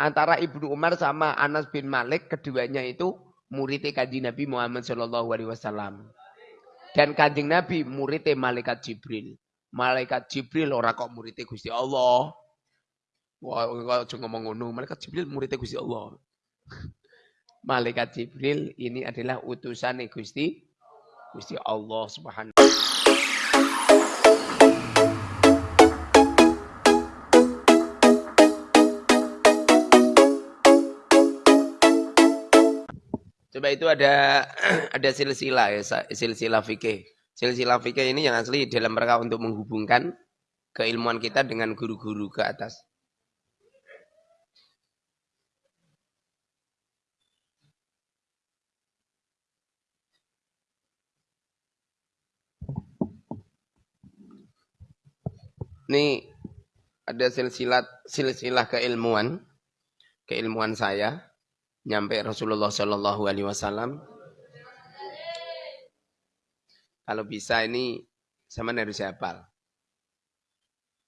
Antara Ibnu Umar sama Anas bin Malik, keduanya itu muridnya kanjeng Nabi Muhammad Shallallahu Alaihi Wasallam. Dan kanjeng Nabi muridnya malaikat Jibril. Malaikat Jibril orang kok muridnya Gusti Allah. Wah, kok ngomong ngono, malaikat Jibril muridnya Gusti Allah. malaikat Jibril ini adalah utusan Gusti Gusti Allah Subhanahu Coba itu ada ada silsilah ya, silsilah fikih. Silsilah fikih ini yang asli dalam rangka untuk menghubungkan keilmuan kita dengan guru-guru ke atas. Ini ada silsilah silsilah keilmuan keilmuan saya nyampe Rasulullah Shallallahu Alaihi Wasallam. Kalau bisa ini sama harus hafal.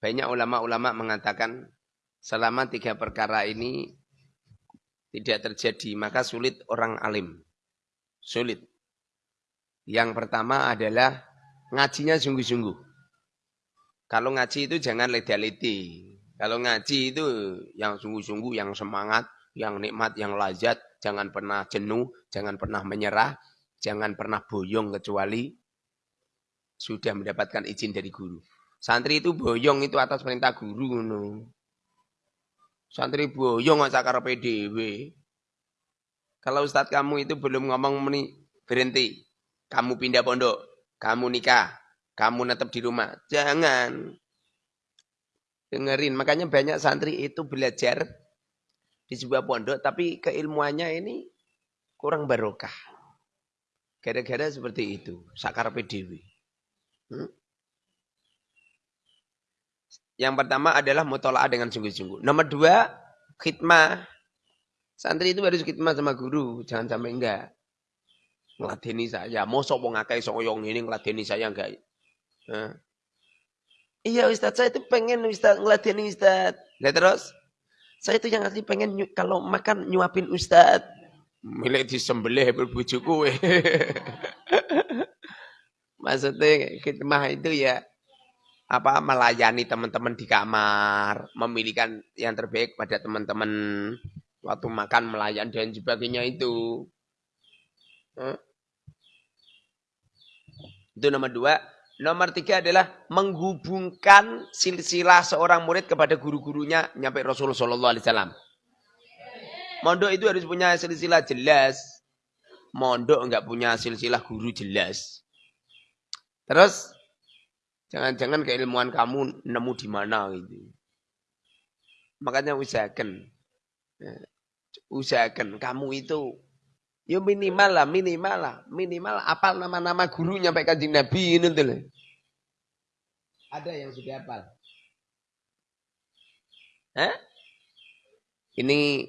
Banyak ulama-ulama mengatakan selama tiga perkara ini tidak terjadi, maka sulit orang alim. Sulit. Yang pertama adalah ngajinya sungguh-sungguh. Kalau ngaji itu jangan leda-ledi. Kalau ngaji itu yang sungguh-sungguh, yang semangat, yang nikmat, yang lazat, jangan pernah jenuh, jangan pernah menyerah, jangan pernah boyong kecuali sudah mendapatkan izin dari guru. Santri itu boyong itu atas perintah guru. No. Santri boyong nggak sakar PDW. Kalau ustadz kamu itu belum ngomong meni, berhenti. Kamu pindah pondok, kamu nikah, kamu netap di rumah. Jangan. Dengerin. Makanya banyak santri itu belajar di sebuah pondok tapi keilmuannya ini kurang barokah. Gara-gara seperti itu, sakar PDW. Hmm? Yang pertama adalah mutola'ah dengan sungguh-sungguh. Nomor dua, khidmah. Santri itu harus khidmah sama guru, jangan sampai enggak. Ngeladeni saya, mosok wong akeh soyong ini ngeladeni saya enggak. Iya Ustaz, saya itu pengen ngeladeni Ustaz. Nah terus, saya itu yang asli pengen kalau makan nyuapin Ustad. Milik disembelih berbujuku. Maksudnya khidmah itu ya apa melayani teman-teman di kamar, memilihkan yang terbaik pada teman-teman waktu makan melayan dan sebagainya itu. Itu nomor dua. Nomor tiga adalah menghubungkan silsilah seorang murid kepada guru-gurunya nyampe Rasulullah Sallallahu Alaihi Wasallam. Mondok itu harus punya silsilah jelas. Mondok enggak punya silsilah guru jelas. Terus jangan-jangan keilmuan kamu nemu di mana gitu. Makanya usahakan. Ya, usahakan kamu itu Ya minimal lah, minimal lah, minimal apal nama-nama guru nyampe kanjeng Nabi ini tuh. Ada yang sudah apal? Hah? Ini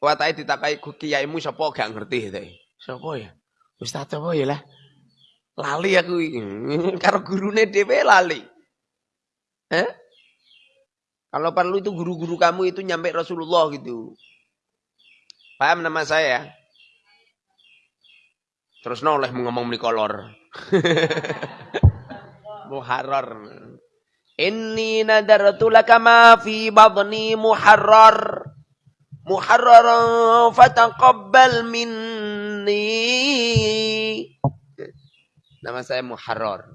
watai ditakai kiaimu sapa gak ngerti teh. Sapa ya? Ustaz apa ya lah? Lali aku karo gurune dhewe lali. Hah? Kalau perlu itu guru-guru kamu itu nyampe Rasulullah gitu. Paham nama saya? Terus oleh ngomong kolor. muharrar. Inni nadartu laka ma fi badni muharrar. Muharrar fataqabbal minni. Nama saya Muharrar.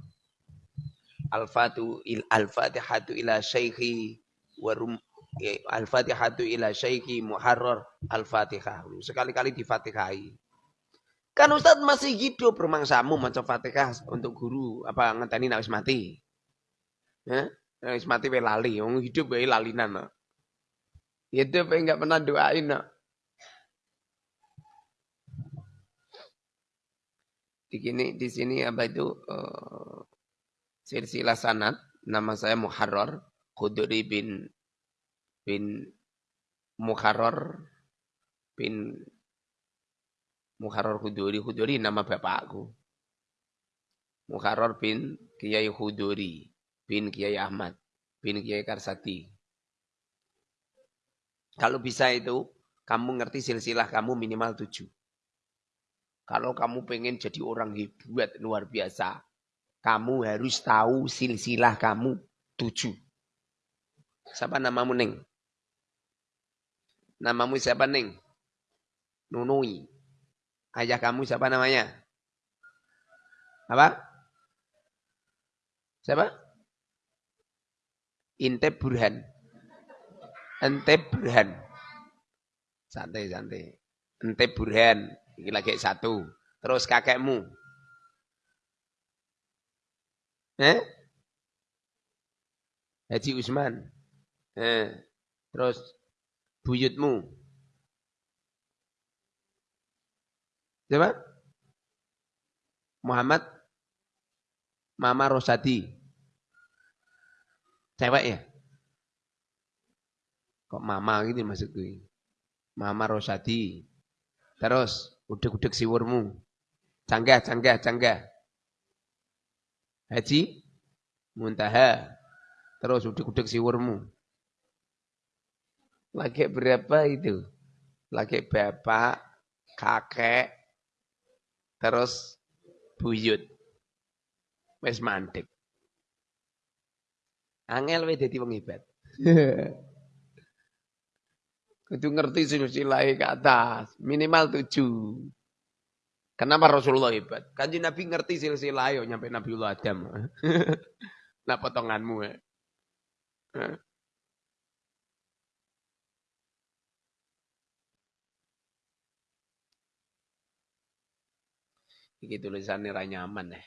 Al-Fatu il Al-Fatihatu ila Syekhi wa eh, Al-Fatihatu ila Syekhi Muharrar Al-Fatihah. Sekali-kali difatihai. Kan Ustadz masih hidup rumangsamu maca Fatihah untuk guru apa ngenteni nek mati. Ya, nek mati wae lali, wong hidup wae lalinan. No. Hidup wae enggak pernah doain. No. Di sini di sini apa itu uh, silsilah sanad nama saya Muharrar Khudri bin bin Muharrar bin Muharrar Huduri. Huduri nama bapakku. Muharrar bin Kiai Huduri bin Kiai Ahmad bin Kiai Karsati. Kalau bisa itu, kamu ngerti silsilah kamu minimal tujuh. Kalau kamu pengen jadi orang hebat luar biasa, kamu harus tahu silsilah kamu tujuh. Siapa namamu Neng? Namamu siapa Neng? Nunui. Ayah kamu siapa namanya? Apa? Siapa? Inte Burhan. Ente Burhan. Santai, santai. Ente Burhan. Ini lagi satu. Terus kakekmu. Eh? Haji Usman. Eh. Terus buyutmu. Siapa? Muhammad Mama Rosadi. Cewek ya? Kok mama gitu maksudku. Mama Rosadi. Terus udek-udek siwurmu. Canggah, canggah, canggah. Haji Muntaha. Terus udek-udek siwurmu. Lagi berapa itu? Lagi bapak, kakek, terus buyut. Wes mantik. Angel we dadi wong hebat. Kudu ngerti silsilah ke atas, minimal tujuh. Kenapa Rasulullah hebat? Kanji Nabi ngerti silsilah yo nyampe Nabiullah Adam. nah potonganmu ya. Iki tulisannya ra nyaman ya.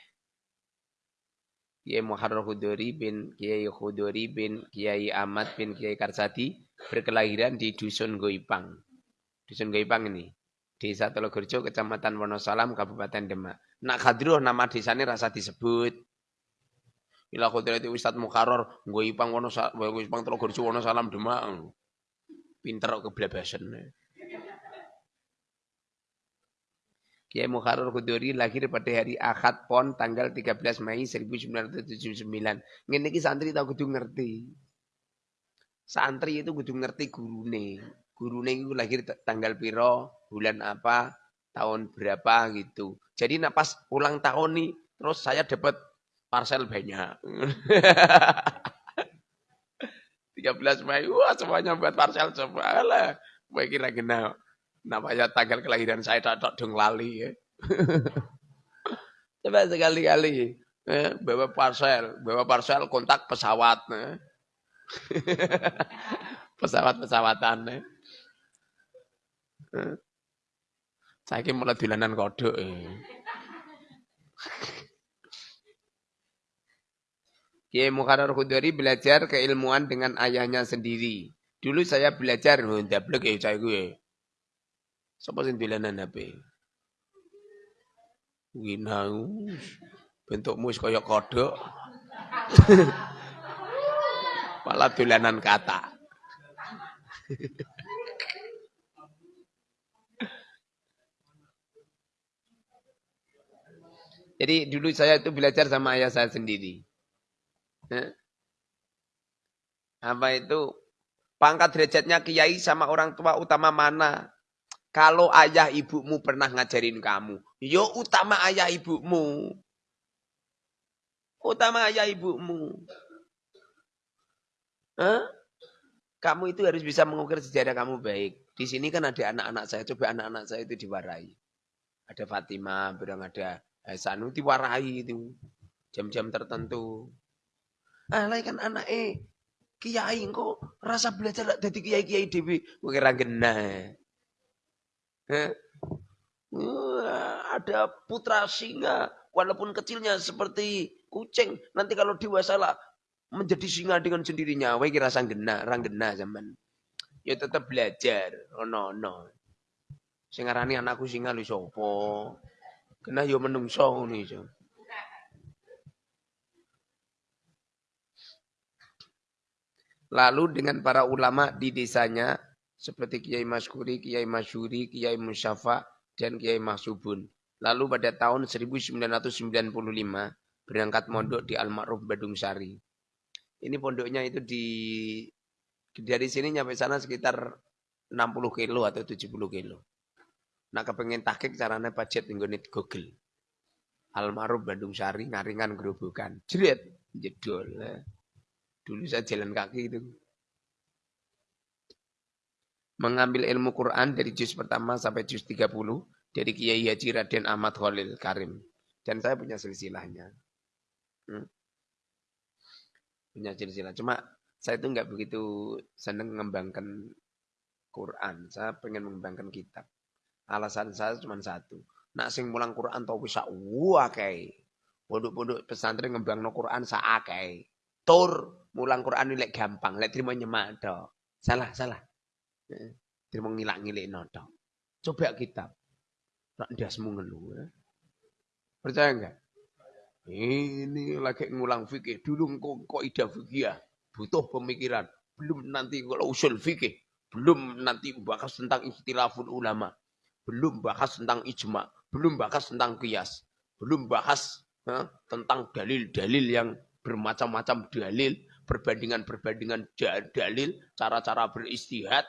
Kiai Muharrar Khudori bin Kiai Khudori bin Kiai Ahmad bin Kiai Karsadi berkelahiran di Dusun Goipang. Dusun Goipang ini. Desa Telogorjo, Kecamatan Wonosalam, Kabupaten Demak. Nak Khadroh nama desanya rasa disebut. Ila itu Ustaz Mukharrar Goipang Wonosalam, Telogorjo Wonosalam Demak. Pinter keblabasan. Kiai Mukharrar Kuduri lahir pada hari Ahad Pon tanggal 13 Mei 1979. Ngene iki santri tau kudu ngerti. Santri itu kudu ngerti gurune. Gurune itu lahir tanggal piro, bulan apa, tahun berapa gitu. Jadi nak pas ulang tahun nih, terus saya dapat parcel banyak. 13 Mei, wah semuanya buat parcel coba lah. Gue kira kenal. Namanya tanggal kelahiran saya tak dong lali ya. Coba sekali-kali eh, bawa parcel, bawa parcel kontak pesawat. Eh. Pesawat-pesawatan. Eh. Saya kira mulai dulanan kodok. Eh. Kiai Mukharar Khudari belajar keilmuan dengan ayahnya sendiri. Dulu saya belajar, oh, ndablek ya saya gue. Sapa sing dolanan HP? Winau. Bentukmu wis kaya kodok. Malah dolanan kata. Jadi dulu saya itu belajar sama ayah saya sendiri. Apa itu? Pangkat derajatnya kiai sama orang tua utama mana? Kalau ayah ibumu pernah ngajarin kamu, yo utama ayah ibumu. Utama ayah ibumu. Hah? Kamu itu harus bisa mengukir sejarah kamu baik. Di sini kan ada anak-anak saya. Coba anak-anak saya itu diwarai. Ada Fatimah, berang ada Hasanu diwarai itu. Jam-jam tertentu. Ah, kan anak eh. Kiai kok rasa belajar dari kiai-kiai dewi. Kira genah. Eh? ada putra singa, walaupun kecilnya seperti kucing, nanti kalau dewasa lah menjadi singa dengan sendirinya. Wah kira sang gena, rang gena zaman. Ya tetap belajar. Oh no no. Singarani anakku singa lu sopo. Kena yo menungso nih so. Lalu dengan para ulama di desanya seperti Kiai Maskuri, Kiai Masyuri, Kiai Musyafa, dan Kiai Mahsubun. Lalu pada tahun 1995 berangkat mondok di Al-Ma'ruf Badung Sari. Ini pondoknya itu di dari sini nyampe sana sekitar 60 kilo atau 70 kilo. Nah kepengen tahkik caranya budget nggone Google. Almarhum Bandung Sari ngaringan gerobokan. Jret jedol. Eh. Dulu saya jalan kaki itu. Mengambil ilmu Quran dari juz pertama sampai juz 30 dari Kiai Haji Raden Ahmad Khalil Karim. Dan saya punya silsilahnya. Hmm. Punya silsilah. Cuma saya itu nggak begitu seneng mengembangkan Quran. Saya pengen mengembangkan kitab. Alasan saya cuma satu. Nak sing mulang Quran tau bisa wakai. Pondok-pondok pesantren no Quran saakai. Tur mulang Quran ini gampang, lek terima nyemak. Salah, salah. Terima ngilak ngilik noto. Coba kitab. Nak dasmu ngeluh. Ya. Percaya enggak? Ini lagi ngulang fikih. Dulu kok, kok ida fikih ya. Butuh pemikiran. Belum nanti kalau usul fikih. Belum nanti bahas tentang istilahul ulama. Belum bahas tentang ijma. Belum bahas tentang kias. Belum bahas tentang dalil-dalil yang bermacam-macam dalil, perbandingan-perbandingan dalil, cara-cara beristihad.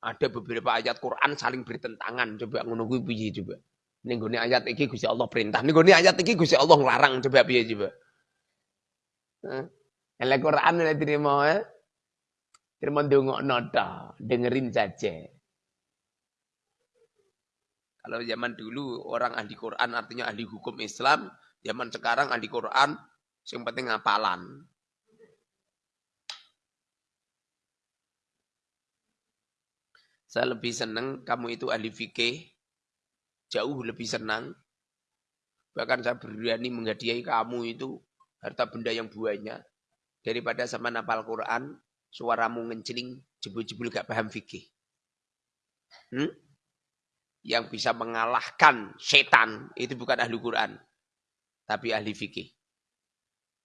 Ada beberapa ayat Quran saling bertentangan. Coba ngono kuwi piye coba. Ning gone ayat iki Gusti Allah perintah. Ning gone ayat iki Gusti Allah nglarang. Coba piye coba. Heeh. Elek Quran nek terima eh. Terima ndongokno ta, dengerin saja. Kalau zaman dulu orang ahli Quran artinya ahli hukum Islam, zaman sekarang ahli Quran yang penting ngapalan. Saya lebih senang kamu itu ahli fikih, jauh lebih senang. Bahkan saya berani menghadiahi kamu itu harta benda yang banyak daripada sama napal Quran, suaramu ngencing, jebul-jebul gak paham fikih. Hmm? Yang bisa mengalahkan setan itu bukan ahli Quran, tapi ahli fikih.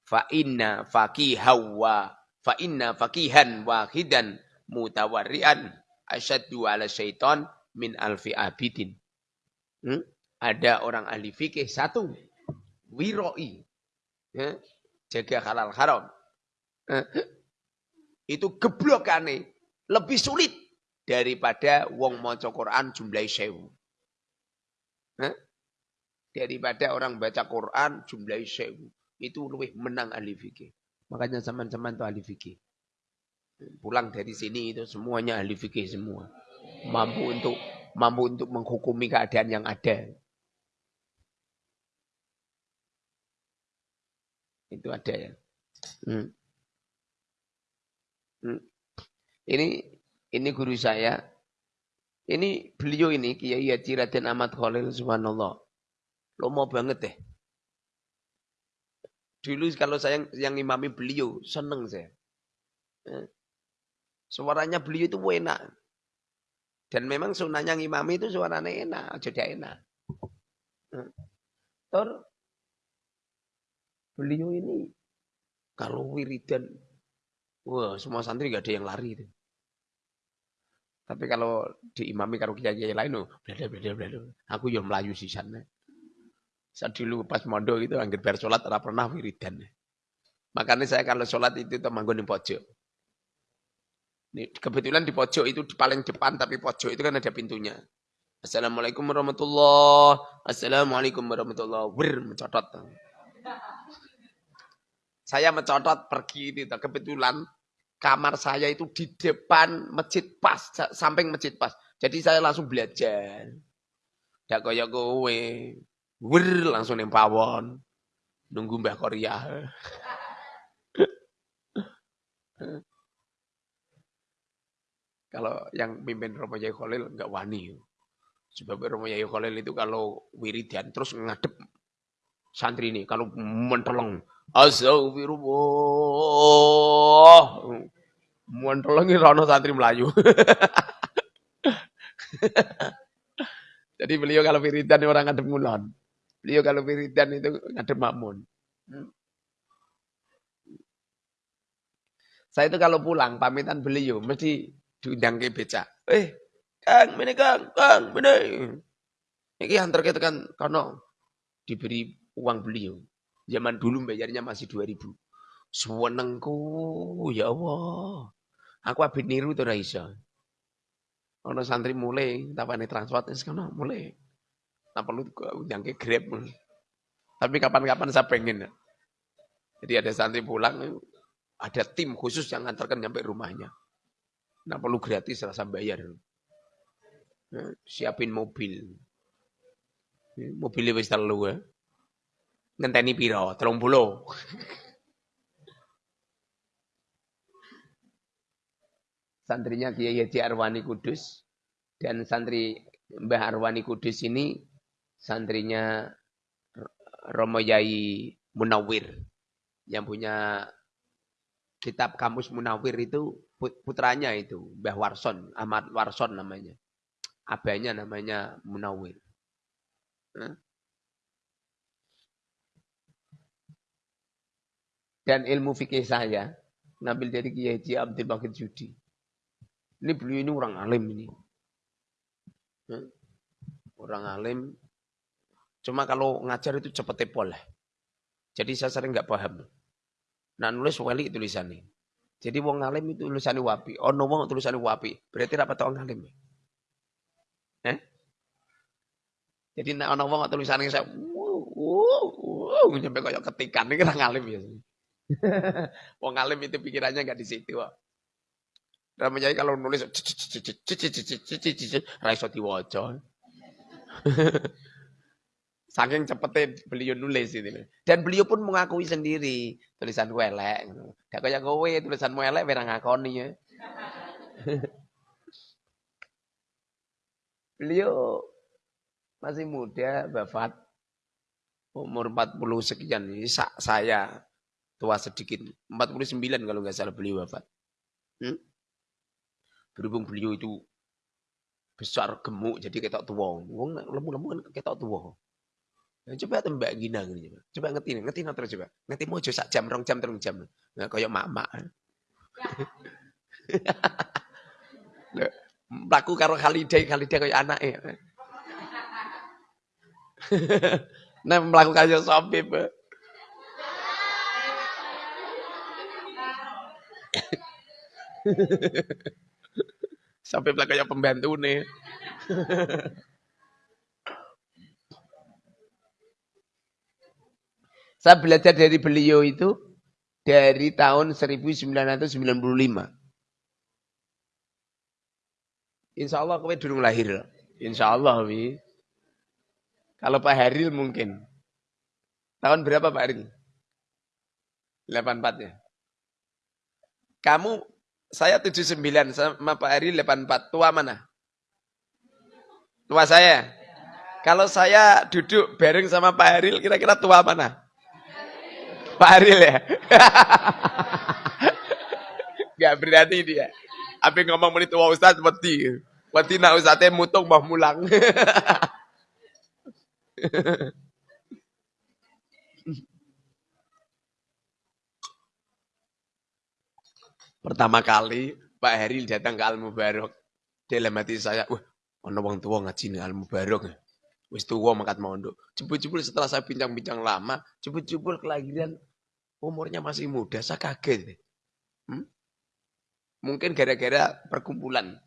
Fa inna faqihawa fa inna faqihan wahidan mutawarrian asyaddu ala syaitan min alfi abidin. Hmm? Ada orang ahli fikih satu, wiroi, ya, jaga halal haram. Eh, itu geblokane lebih sulit daripada wong maca Quran jumlahi sewu. Eh? Daripada orang baca Quran jumlahi sewu. Itu lebih menang ahli fikih. Makanya zaman-zaman itu ahli fikih. Pulang dari sini itu semuanya ahli fikih semua. Mampu untuk mampu untuk menghukumi keadaan yang ada. Itu ada ya. Hmm. Hmm. Ini ini guru saya. Ini beliau ini Kiai Haji Raden Ahmad Khalil subhanallah. Lomo banget deh. Dulu kalau saya yang imami beliau seneng saya. Eh. Suaranya beliau itu enak. Dan memang sunnahnya ngimami itu suaranya enak, jadi enak. Eh. Tor beliau ini kalau wiridan Wah, semua santri gak ada yang lari itu. Tapi kalau diimami karo kiai-kiai lain, oh, blada blada blada. Aku yang melayu di sana. Saat dulu pas mondok itu anggap bar sholat ora pernah wiridan. Makanya saya kalau sholat itu temanggung di pojok. Kebetulan di pojok itu di paling depan tapi pojok itu kan ada pintunya. Assalamualaikum warahmatullahi Assalamualaikum warahmatullahi Wir. Saya mencotot pergi itu kebetulan kamar saya itu di depan masjid pas, samping masjid pas. Jadi saya langsung belajar. Dak kaya kowe. Wir langsung ning pawon. Nunggu Mbah Korea. kalau yang pimpin Romo Yai Khalil enggak wani. Sebab Romo Yai Khalil itu kalau wiridan terus ngadep santri ini. Kalau menteleng. Astagfirullah. Muantelengi rono santri Melayu. Jadi beliau kalau wiridan orang ngadep ngulon. Beliau kalau wiridan itu ngadep makmun. Saya itu kalau pulang pamitan beliau mesti diundang ke beca. Eh, Kang, ini Kang, Kang, ini. Ini antar kita kan karena diberi uang beliau. Zaman dulu bayarnya masih 2000. Senengku, ya Allah. Aku abis niru tuh Raisa. Ono santri mulai, tapane transport wis kono mulai. Nah perlu ke Grab. Tapi kapan-kapan saya pengen. Jadi ada santri pulang, ada tim khusus yang ngantarkan nyampe rumahnya. Nah perlu gratis rasa bayar. Nah, siapin mobil. Mobilnya wis telu ya. Ngenteni piro? 30. santrinya Kiai Haji Arwani Kudus dan santri Mbah Arwani Kudus ini santrinya Romo Yai Munawir yang punya kitab kamus Munawir itu putranya itu Mbah Warson, Ahmad Warson namanya. Abahnya namanya Munawir. Dan ilmu fikih saya ngambil dari Kiai Abdul Bakir Judi. Ini beliau ini orang alim ini. Orang alim. Cuma kalau ngajar itu cepet tepol. Jadi saya sering nggak paham. Nah nulis wali tulisannya. Jadi wong alim itu tulisannya wapi. Oh no wong tulisannya wapi. Berarti rapat orang alim. Eh? Jadi nek ana wong tulisannya saya wuh, nyampe kayak ketikan ini orang alim ya. wong alim itu pikirannya nggak di situ. Namanya kalau nulis raiso diwaca. Saking cepetnya beliau nulis itu. Dan beliau pun mengakui sendiri tulisan welek. Gak kayak kowe tulisan welek ora ngakoni ya. beliau masih muda, wafat umur 40 sekian. Ini saya tua sedikit. 49 kalau nggak salah beliau wafat. Hmm? Berhubung beliau itu besar gemuk jadi ketok tua. Wong lemu-lemu kan ketok tua. Nah, coba tembak gina gini coba. Coba ngerti ngerti terus coba. Ngerti mau sak jam, rong jam, terus jam. Nah, kayak mak-mak. Laku karo Khalidai, Khalidai kayak anak ya. nah, melakukan yo sobib. Sampai kayak pembantu nih. Saya belajar dari beliau itu dari tahun 1995. Insya Allah kowe durung lahir. Insya Allah, wi. Kalau Pak Haril mungkin. Tahun berapa Pak Haril? 84 ya. Kamu saya 79 sama Pak Ari 84. Tua mana? Tua saya. Kalau saya duduk bareng sama Pak Haril, kira-kira tua mana? Pak Haril ya? Gak berarti dia. Apa ngomong menit tua Ustaz, mati. Mati nak Ustaznya mutung mau mulang. Pertama kali Pak Heri datang ke Al Mubarok. Dalam hati saya, wah, ono wong tua ngaji Al Mubarok. Wis tua mangkat mondok. Jebul-jebul setelah saya bincang-bincang lama, jebul-jebul kelahiran umurnya masih muda, saya kaget. Hmm? Mungkin gara-gara perkumpulan.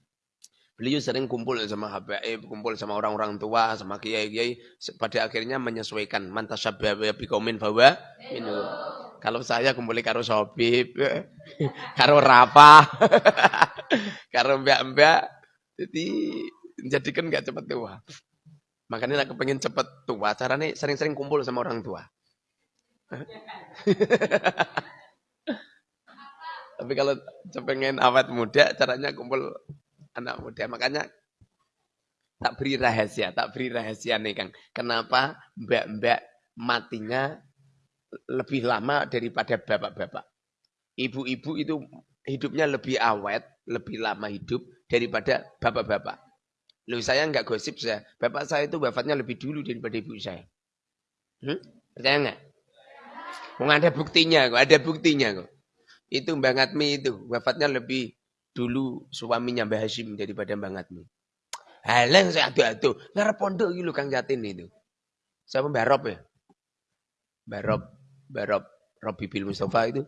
Beliau sering kumpul sama HBE, kumpul sama orang-orang tua, sama kiai-kiai. Pada akhirnya menyesuaikan. Mantasyabah bikomin bahwa minum. Kalau saya kumpuli karo Sobib, karo Rafa, karo mbak-mbak, jadi jadikan nggak cepet tua. Makanya aku pengen cepet tua, caranya sering-sering kumpul sama orang tua. Tapi kalau pengen awet muda, caranya kumpul anak muda. Makanya tak beri rahasia, tak beri rahasia nih Kang. Kenapa mbak-mbak matinya lebih lama daripada bapak-bapak. Ibu-ibu itu hidupnya lebih awet, lebih lama hidup daripada bapak-bapak. Loh saya nggak gosip saya. Bapak saya itu wafatnya lebih dulu daripada ibu saya. Hmm? Percaya nggak? Mau ada buktinya kok, ada buktinya kok. Itu Mbak Ngatmi itu wafatnya lebih dulu suaminya Mbak Hashim daripada Mbak Ngatmi. Halang saya adu-adu. Ngarep pondok gitu Kang Jatin itu. Saya Mbak Rob ya. Mbak Rob Barob Robi Bil Mustafa itu.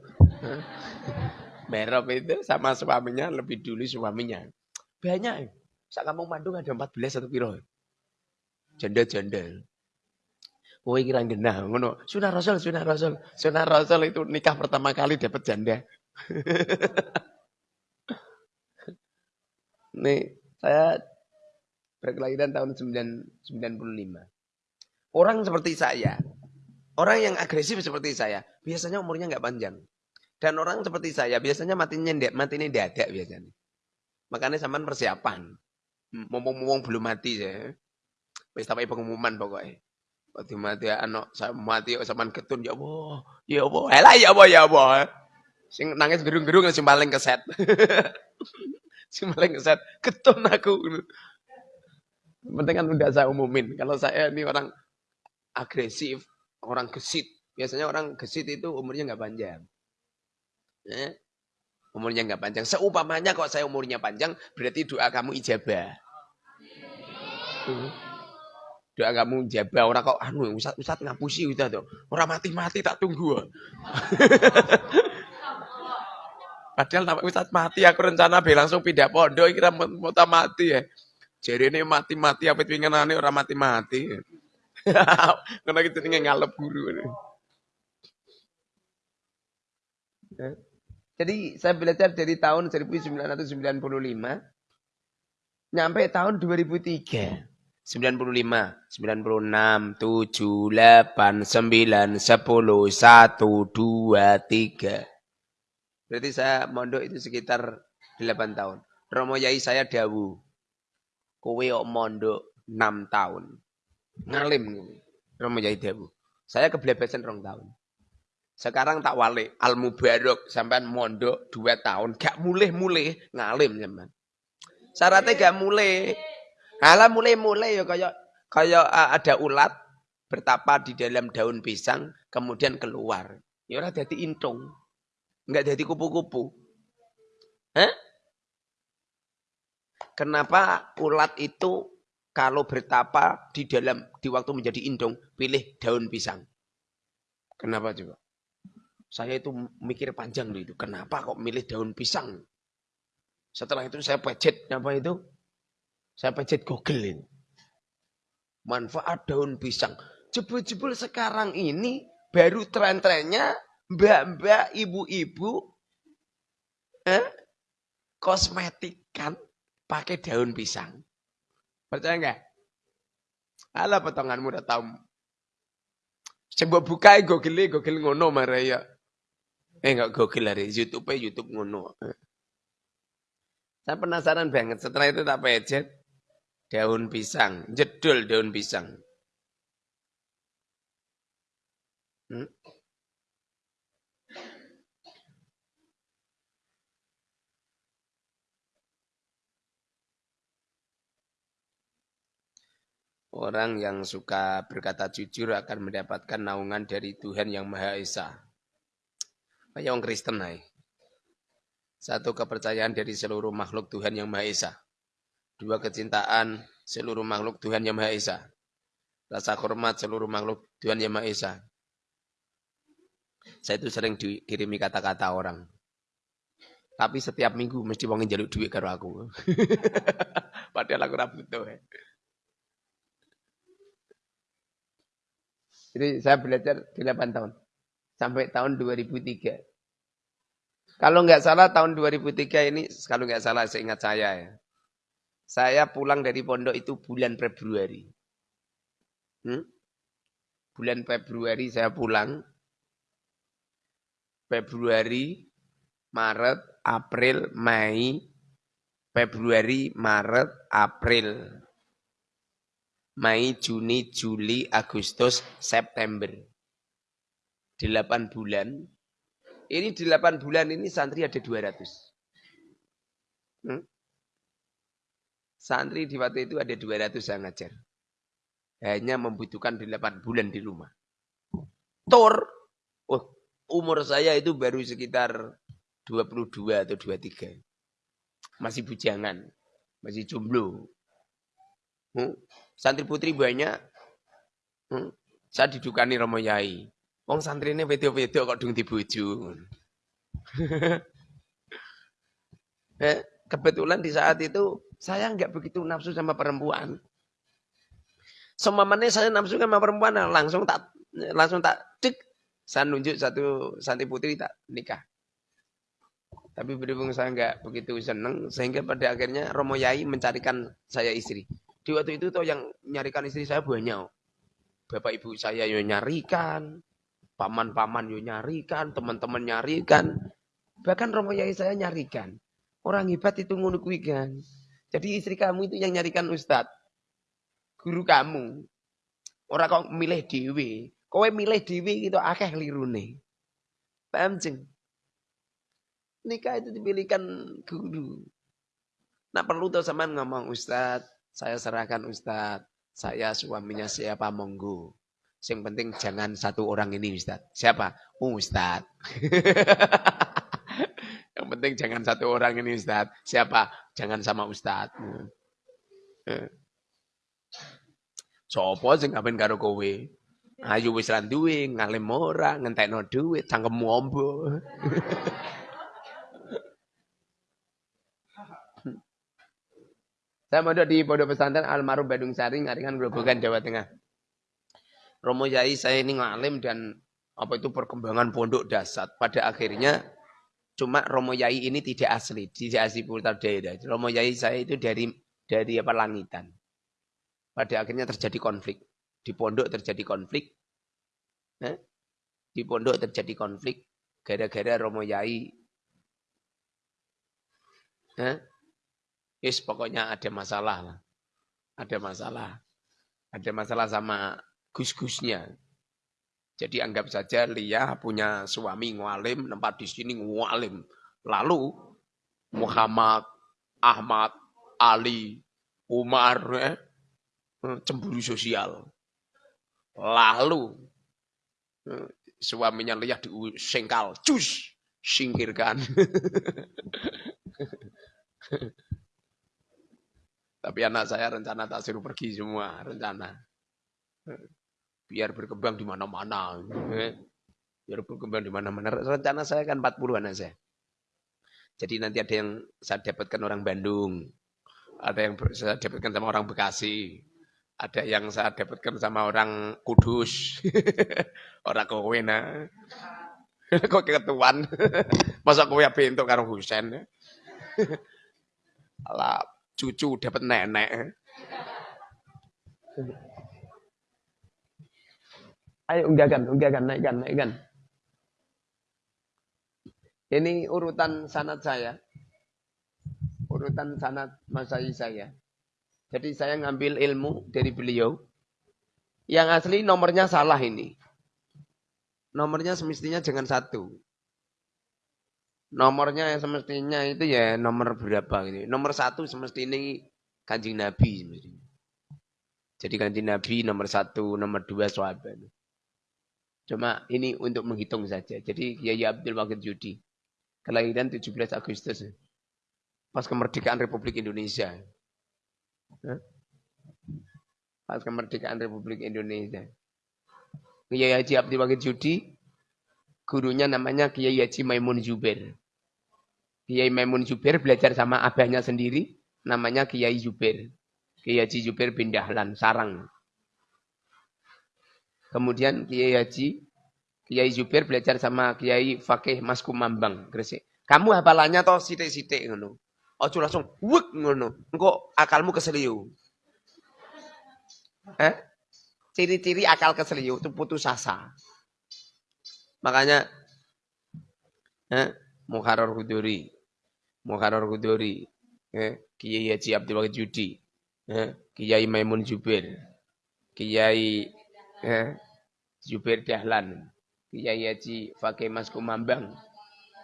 Barob itu sama suaminya lebih dulu suaminya. Banyak. Sak kampung Bandung ada 14 atau piro? Janda-janda. Oh kira genah ngono. Sunah Rasul, sunah Rasul. Sunah Rasul itu nikah pertama kali dapat janda. Nih, saya berkelahiran tahun 995. Orang seperti saya, orang yang agresif seperti saya, biasanya umurnya nggak panjang. Dan orang seperti saya, biasanya matinya mati ini ada biasanya. Makanya zaman persiapan. Mumpung-mumpung belum mati saya. Wis tapi pengumuman pokoknya. Waktu mati anak saya mati zaman ketun ya Allah, ya Allah, elah ya Allah ya Allah. Sing nangis gerung-gerung sing paling keset. sing paling keset ketun aku. Penting kan udah saya umumin. Kalau saya ini orang agresif, orang gesit. Biasanya orang gesit itu umurnya nggak panjang. Eh? Umurnya nggak panjang. Seupamanya kok saya umurnya panjang, berarti doa kamu ijabah. Hmm. Doa kamu ijabah. Orang kok anu usat usat ngapusi ustaz tuh. Orang mati-mati tak tunggu. Padahal nama Ustaz mati aku rencana be langsung pindah pondok kira mau mati ya. Jadi ini mati-mati apa ane orang mati-mati. Karena kita tinggal ngalep guru. Jadi saya belajar dari tahun 1995 nyampe tahun 2003. 95, 96, 7, 8, 9, 10, 1, 2, 3. Berarti saya mondok itu sekitar 8 tahun. Romo Yai saya dawu. Kowe kok mondok 6 tahun. Ngalim. Romo Yai dawu. Saya keblebesan rong tahun. Sekarang tak wale al mubarok sampai mondok dua tahun gak mulih-mulih ngalim sampean. Syaratnya gak mulih. Alah mulai-mulai ya kayak kayak ada ulat bertapa di dalam daun pisang kemudian keluar. Ya ora dadi intung. Enggak jadi kupu-kupu. Hah? Kenapa ulat itu kalau bertapa di dalam di waktu menjadi indung pilih daun pisang? Kenapa coba? Saya itu mikir panjang itu. Kenapa kok milih daun pisang? Setelah itu saya pejet apa itu? Saya pejet Google ini. Manfaat daun pisang. Jebul-jebul sekarang ini baru tren-trennya mbak-mbak, ibu-ibu eh, kosmetik kan pakai daun pisang. Percaya enggak? Alah potonganmu udah tahu. Coba buka Google, Google ngono maraya. Eh enggak gokil YouTube YouTube ngono. Saya penasaran banget. Setelah itu tak pejet daun pisang, jedul daun pisang. Hmm? Orang yang suka berkata jujur akan mendapatkan naungan dari Tuhan yang Maha Esa. Kayak orang Kristen hai. Satu kepercayaan dari seluruh makhluk Tuhan yang Maha Esa. Dua kecintaan seluruh makhluk Tuhan yang Maha Esa. Rasa hormat seluruh makhluk Tuhan yang Maha Esa. Saya itu sering dikirimi kata-kata orang. Tapi setiap minggu mesti wongin jaluk duit karo aku. Padahal aku rapi tuh. Jadi saya belajar 8 tahun sampai tahun 2003. Kalau nggak salah tahun 2003 ini, kalau nggak salah seingat saya ya. Saya pulang dari pondok itu bulan Februari. Hmm? Bulan Februari saya pulang. Februari, Maret, April, Mei, Februari, Maret, April, Mei, Juni, Juli, Agustus, September. 8 bulan. Ini 8 bulan ini santri ada 200. Hmm? Santri di waktu itu ada 200 yang ngajar. Hanya membutuhkan 8 bulan di rumah. Tor, oh, umur saya itu baru sekitar 22 atau 23. Masih bujangan, masih jomblo. Hmm? Santri putri banyak. Hmm? Saya didukani Romo Yai. Wong santri ini video-video kok dung dibuju. eh, kebetulan di saat itu Saya nggak begitu nafsu sama perempuan. Semamanya saya nafsu sama perempuan langsung tak langsung tak cek. Saya nunjuk satu santri putri tak nikah. Tapi berhubung saya nggak begitu seneng, sehingga pada akhirnya Romo Yai mencarikan saya istri. Di waktu itu tuh yang nyarikan istri saya banyak. Bapak ibu saya yang nyarikan, paman-paman yang nyarikan, teman-teman nyarikan. Bahkan Romo Yai saya nyarikan. Orang hebat itu ngono kan. Jadi istri kamu itu yang nyarikan ustadz. Guru kamu. Orang kok milih dewi. Kowe milih dewi itu akeh lirune. Paham jeng? Nikah itu dipilihkan guru. Nah perlu tuh sama ngomong ustadz. Saya serahkan ustadz. Saya suaminya siapa monggo. Yang penting jangan satu orang ini Ustaz. Siapa? Ustaz. Yang penting jangan satu orang ini Ustaz. Siapa? Jangan sama Ustaz. Sopo sing ngapain karo kowe? Ayo wis lan duwe, ngalim ora, ngentekno dhuwit, cangkemmu ombo. Saya mondok di Pondok Pesantren Almarhum Badung Sari, Ngaringan Grobogan, Jawa Tengah. Romo Yai saya ini ngalim dan apa itu perkembangan pondok dasar. Pada akhirnya cuma Romo Yai ini tidak asli, tidak asli putar daerah. Romo Yai saya itu dari dari apa langitan. Pada akhirnya terjadi konflik. Di pondok terjadi konflik. Eh? Di pondok terjadi konflik gara-gara Romo Yai eh? Yes, pokoknya ada masalah lah. Ada masalah. Ada masalah sama gus-gusnya. Jadi anggap saja Lia punya suami ngalim, tempat di sini ngalim. Lalu Muhammad, Ahmad, Ali, Umar, eh, cemburu sosial. Lalu eh, suaminya Lia disengkal, cus, singkirkan. Tapi anak saya rencana tak suruh pergi semua, rencana. Biar berkembang di mana-mana. Biar berkembang di mana-mana. Rencana saya kan 40 anak saya. Jadi nanti ada yang saya dapatkan orang Bandung. Ada yang saya dapatkan sama orang Bekasi. Ada yang saya dapatkan sama orang Kudus. orang Kowena. Kok ketuan. Masa kowe bentuk karo Husen. Alah, cucu dapat nenek. Ayo unggakan, unggakan, naikkan, naikkan. Ini urutan sanat saya. Urutan sanat masai saya. Jadi saya ngambil ilmu dari beliau. Yang asli nomornya salah ini. Nomornya semestinya jangan satu. Nomornya yang semestinya itu ya nomor berapa gitu. Nomor satu semestinya kanjeng Nabi. Semestinya. Jadi kanjeng Nabi nomor satu, nomor dua sahabat. Cuma ini untuk menghitung saja. Jadi Kiai Abdul Wahid Judi. Kelahiran 17 Agustus. Pas kemerdekaan Republik Indonesia. Pas kemerdekaan Republik Indonesia. Kiai Haji Abdul Wahid Judi. Gurunya namanya Kiai Haji Maimun Zubair. Kiai Maimun Zubair belajar sama abahnya sendiri, namanya Kiai Zubair. Kiai Haji Zubair bin Dahlan, Sarang. Kemudian Kiai Haji, Kiai Zubair belajar sama Kiai Fakih Mas Kumambang, Gresik. Kamu hafalannya toh sitik-sitik ngono. Ojo langsung wuk ngono. Engko akalmu keseliu. Eh? Ciri-ciri akal keseliu itu putus asa. Makanya eh, Mukharrar Huduri Muharrar Kuduri, eh, Kiai Haji Abdul Wahid Judi, eh, Kiai Maimun Jubir, Kiai eh, Jubir Dahlan, Kiai Haji Fakih Mas Kumambang.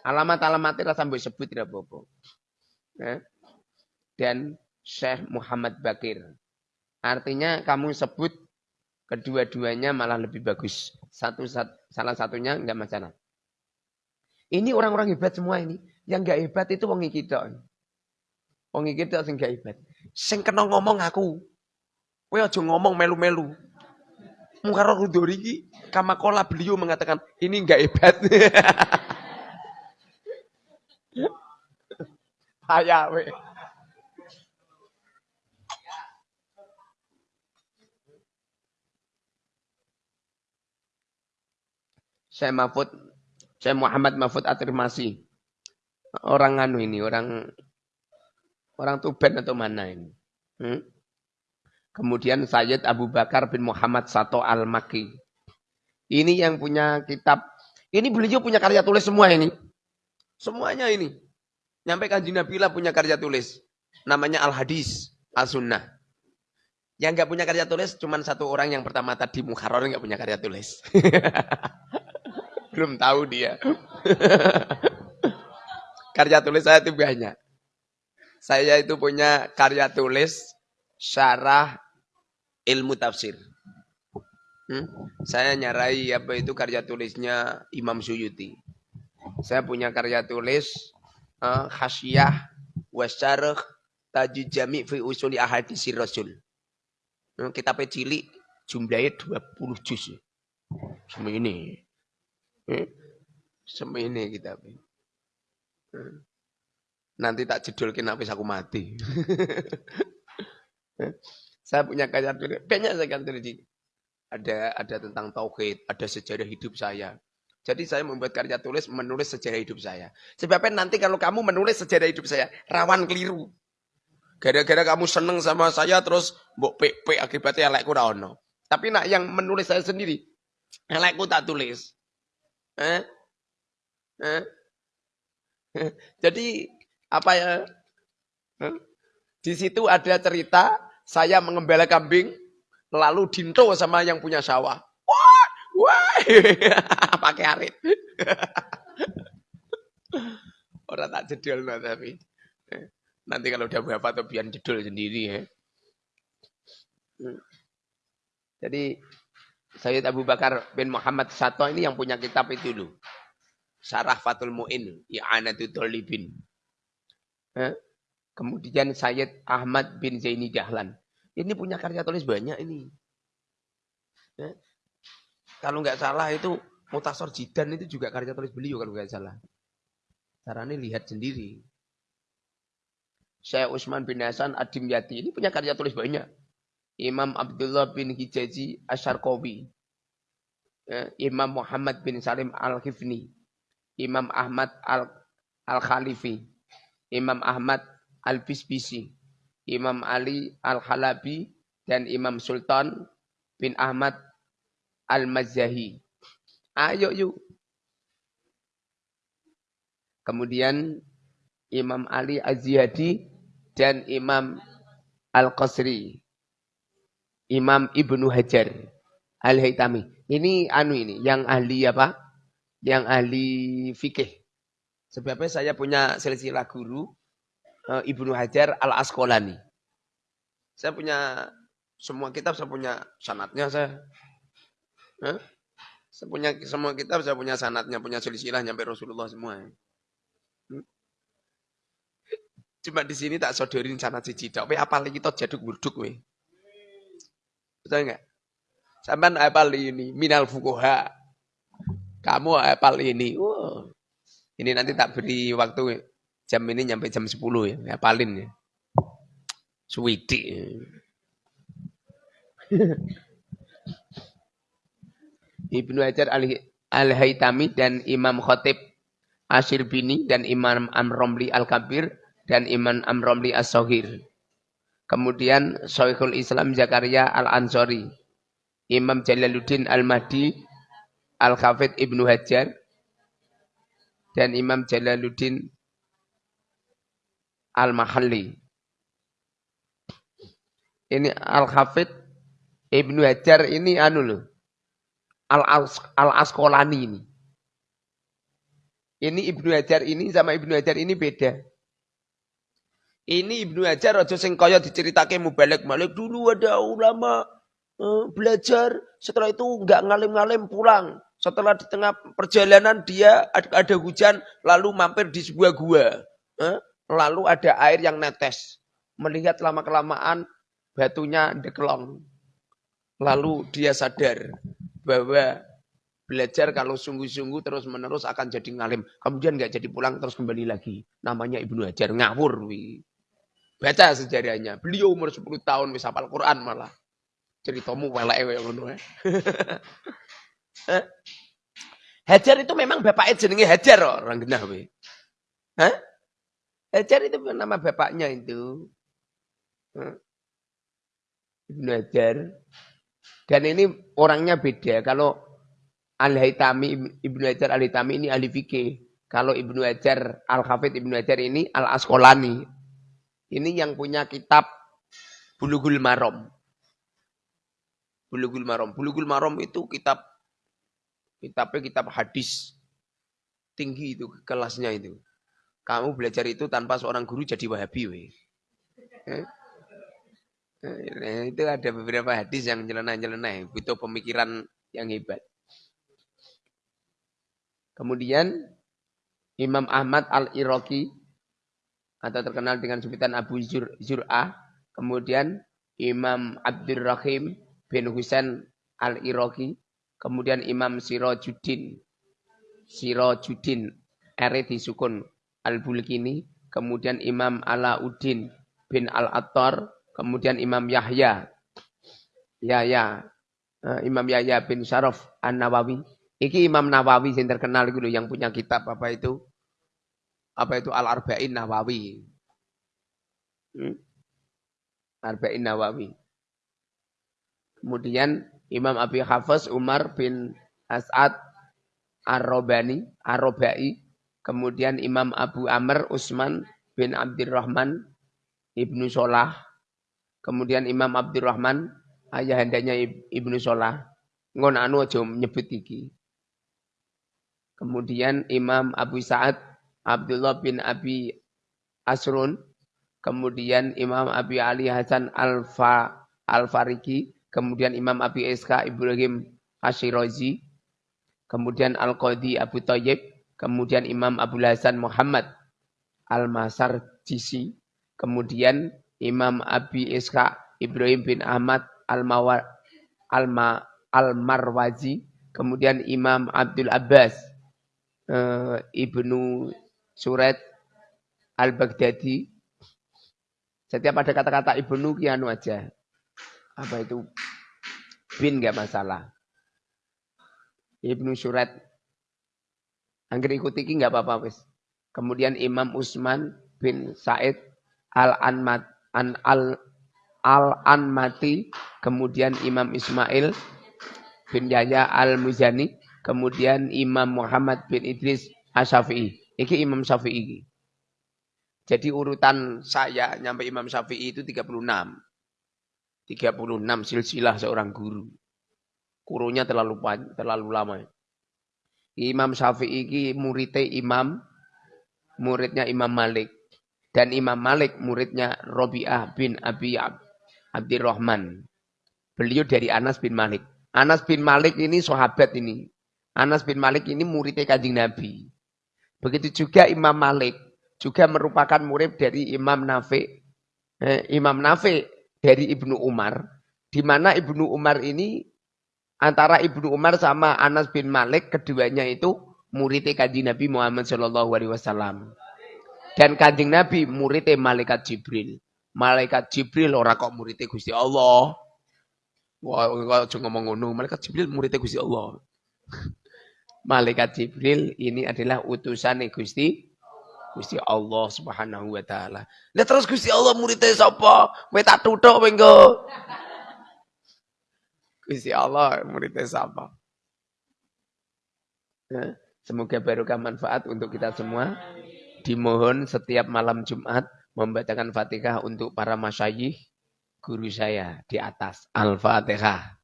Alamat-alamatnya rasa sampai sebut tidak apa-apa. Eh, dan Syekh Muhammad Bakir. Artinya kamu sebut kedua-duanya malah lebih bagus. Satu salah satunya enggak masalah. Ini orang-orang hebat semua ini. Yang gak hebat itu wong iki tok. Wong iki tok sing gak hebat. Sing kena ngomong aku. Kowe aja ngomong melu-melu. Mukarrar Hudori ini kamakola beliau mengatakan ini nggak hebat. Ayah we. Saya Mahfud, saya Muhammad Mahfud Atirmasi. Orang anu ini, orang orang Tuban atau mana ini? Hmm? Kemudian Sayyid Abu Bakar bin Muhammad Sato Al-Maki. Ini yang punya kitab. Ini beliau punya karya tulis semua ini. Semuanya ini. Nyampe kanji Nabila punya karya tulis. Namanya Al-Hadis, Al-Sunnah. Yang nggak punya karya tulis cuma satu orang yang pertama tadi Mukharrar nggak punya karya tulis. Belum tahu dia. karya tulis saya itu banyak. Saya itu punya karya tulis syarah ilmu tafsir. Hmm? Saya nyarai apa itu karya tulisnya Imam Suyuti. Saya punya karya tulis uh, Hasyiah Wasyarah Tajud Jami' fi Usuli Ahadisi Rasul. Hmm, kitab cilik jumlahnya 20 juz. Semua ini. Hmm? Semua ini kitab. Hmm. Nanti tak jedulkin habis aku mati. Saya punya karya tulis, banyak saya kan tulis ada ada tentang tauhid, ada sejarah hidup saya. Jadi saya membuat karya tulis menulis sejarah hidup saya. Sebabnya nanti kalau kamu menulis sejarah hidup saya, rawan keliru. Gara-gara kamu seneng sama saya terus mbok pe akibatnya elekku ora ono. Tapi nak yang menulis saya sendiri, elekku tak tulis. Eh? Eh? Jadi apa ya? Eh? Di situ ada cerita saya mengembala kambing, lalu dinto sama yang punya sawah. Wah, wah, pakai arit. Orang tak jedul no, tapi nanti kalau udah berapa tuh biar jedul sendiri ya. Jadi Sayyid Abu Bakar bin Muhammad Sato ini yang punya kitab itu dulu. Sarah Fatul Mu'in, I'anatul Tolibin. Eh? Kemudian Sayyid Ahmad bin Zaini Dahlan. Ini punya karya tulis banyak ini. Ya. Kalau nggak salah itu Mutasor Jidan itu juga karya tulis beliau kalau nggak salah. Caranya lihat sendiri. Saya Usman bin Hasan Adim Yati ini punya karya tulis banyak. Imam Abdullah bin Hijazi Asyarkowi. Ya. Imam Muhammad bin Salim Al-Khifni. Imam Ahmad Al-Khalifi. Imam Ahmad Al-Bisbisi, Imam Ali Al-Halabi, dan Imam Sultan bin Ahmad Al-Mazahi. Ayo yuk. Kemudian Imam Ali Az-Ziyadi dan Imam Al-Qasri. Imam Ibnu Hajar Al-Haytami. Ini anu ini, yang ahli apa? Yang ahli fikih. Sebabnya saya punya silsilah guru Ibnu Hajar Al Asqalani. Saya punya semua kitab saya punya sanatnya saya. Huh? Saya punya semua kitab saya punya sanatnya, punya silsilah nyampe Rasulullah semua. Hmm? Cuma di sini tak sodorin sanat siji tok. apa lagi kita jaduk burduk we. Betul enggak? Sampai apal ini minal fukoha. Kamu apal ini. Wow. Ini nanti tak beri waktu Jam ini nyampe jam 10 ya, ya paling ya. Suwiti. Ibnu Hajar Al-Haytami dan Imam Khotib Asyir Bini dan Imam Amromli Al-Kabir dan Imam Amromli As-Sohir. Kemudian Syekhul Islam Zakaria Al-Ansori. Imam Jalaluddin Al-Mahdi Al-Khafid Ibnu Hajar dan Imam Jalaluddin Al-Mahalli. Ini Al-Hafid Ibnu Hajar ini anu loh. Al-Asqalani ini. Ini Ibnu Hajar ini sama Ibnu Hajar ini beda. Ini Ibnu Hajar aja sing kaya diceritake mubalek malik dulu ada ulama uh, belajar setelah itu nggak ngalim-ngalim pulang. Setelah di tengah perjalanan dia ada, ada hujan lalu mampir di sebuah gua. Uh, Lalu ada air yang netes. Melihat lama-kelamaan batunya dekelong. Lalu dia sadar bahwa belajar kalau sungguh-sungguh terus menerus akan jadi ngalim. Kemudian nggak jadi pulang terus kembali lagi. Namanya Ibnu Hajar ngawur. Wi. Baca sejarahnya. Beliau umur 10 tahun bisa hafal Quran malah. Ceritamu welek yang ngono eh. Hajar itu memang bapaknya jenenge Hajar orang genah we. Hah? Hajar itu nama bapaknya itu. Ibnu Hajar. Dan ini orangnya beda. Kalau Al-Haytami, Ibnu Hajar Al-Haytami ini ahli fikih. Kalau Ibnu Hajar, Al-Hafidh Ibnu Hajar ini Al-Asqalani. Ini yang punya kitab Bulughul Maram. Bulughul Maram. Bulughul Maram itu kitab kitabnya kitab hadis. Tinggi itu kelasnya itu. Kamu belajar itu tanpa seorang guru jadi wahabi. We. Eh? Nah, itu ada beberapa hadis yang nyeleneh-nyeleneh. Butuh pemikiran yang hebat. Kemudian Imam Ahmad al-Iraqi atau terkenal dengan sebutan Abu Zur Zur'ah. Kemudian Imam Abdurrahim bin Husain al-Iraqi. Kemudian Imam Sirajuddin. Sirajuddin. Ere disukun al-Bulkini. Kemudian Imam Alauddin bin Al-Attar. Kemudian Imam Yahya. Ya, ya. Imam Yahya bin Syaraf An-Nawawi Iki Imam Nawawi yang terkenal gitu yang punya kitab apa itu? Apa itu Al-Arba'in Nawawi. Hmm? Arba'in Nawawi. Kemudian Imam Abi Hafiz Umar bin As'ad Ar-Robani, Ar-Robai. Kemudian Imam Abu Amr Usman bin Abdurrahman Ibnu Solah. Kemudian Imam Abdurrahman ayahandanya Ibnu Solah. Ngon anu aja nyebut iki. Kemudian Imam Abu Sa'ad Abdullah bin Abi Asrun. Kemudian Imam Abi Ali Hasan Al-Fa Al-Fariki. Kemudian Imam Abi Iska Ibrahim Ashirazi. Kemudian Al-Qadi Abu Tayyib. Kemudian Imam Abu Hasan Muhammad Al-Masar Jisi. Kemudian Imam Abi Iska Ibrahim bin Ahmad Al-Marwazi. Al Kemudian Imam Abdul Abbas uh, Ibnu Surat Al-Baghdadi. Setiap ada kata-kata Ibnu kianu aja. Apa itu? Bin nggak masalah. Ibnu Surat. Angger ikuti iki nggak apa-apa wis. Kemudian Imam Usman bin Said Al-Anmat an al Al-Anmati, kemudian Imam Ismail bin Yahya Al-Muzani, Kemudian Imam Muhammad bin Idris Asyafi'i. Ini Imam Syafi'i. Jadi urutan saya nyampe Imam Syafi'i itu 36. 36 silsilah seorang guru. Kurunya terlalu terlalu lama. Imam Syafi'i ini muridnya Imam, muridnya Imam Malik. Dan Imam Malik muridnya Robi'ah bin Abi Abdirrahman. Beliau dari Anas bin Malik. Anas bin Malik ini sahabat ini. Anas bin Malik ini muridnya kanjeng Nabi. Begitu juga Imam Malik. Juga merupakan murid dari Imam Nafi. Eh, Imam Nafi dari Ibnu Umar. Di mana Ibnu Umar ini antara Ibnu Umar sama Anas bin Malik keduanya itu muridnya kanjeng Nabi Muhammad Shallallahu Alaihi Wasallam. Dan kanjeng Nabi muridnya malaikat Jibril. Malaikat Jibril ora kok muridnya Gusti Allah. Wah, kok ngomong ngono, malaikat Jibril muridnya Gusti Allah malaikat Jibril ini adalah utusan Gusti Gusti Allah Subhanahu wa taala. Lah terus Gusti Allah muridnya sapa? Kowe tak tuthuk. Gusti Allah muridnya sapa? Ya, semoga barokah manfaat untuk kita semua. Dimohon setiap malam Jumat membacakan Fatihah untuk para masyayikh guru saya di atas. Al-Fatihah.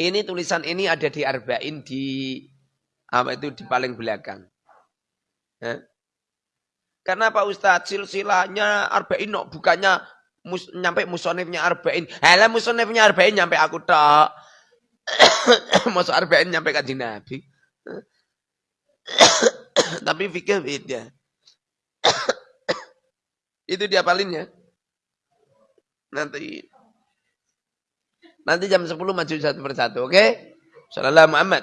Ini tulisan ini ada di Arba'in di apa itu di paling belakang. Ya. Karena Pak Ustadz silsilahnya Arba'in no, bukannya mus, nyampe musonifnya Arba'in. Hela musonifnya Arba'in nyampe aku tak. Masuk Arba'in nyampe kaji Nabi. Tapi fikir beda. itu dia palinnya. Nanti Nanti jam 10 maju satu persatu, oke? Okay? Sallallahu Muhammad.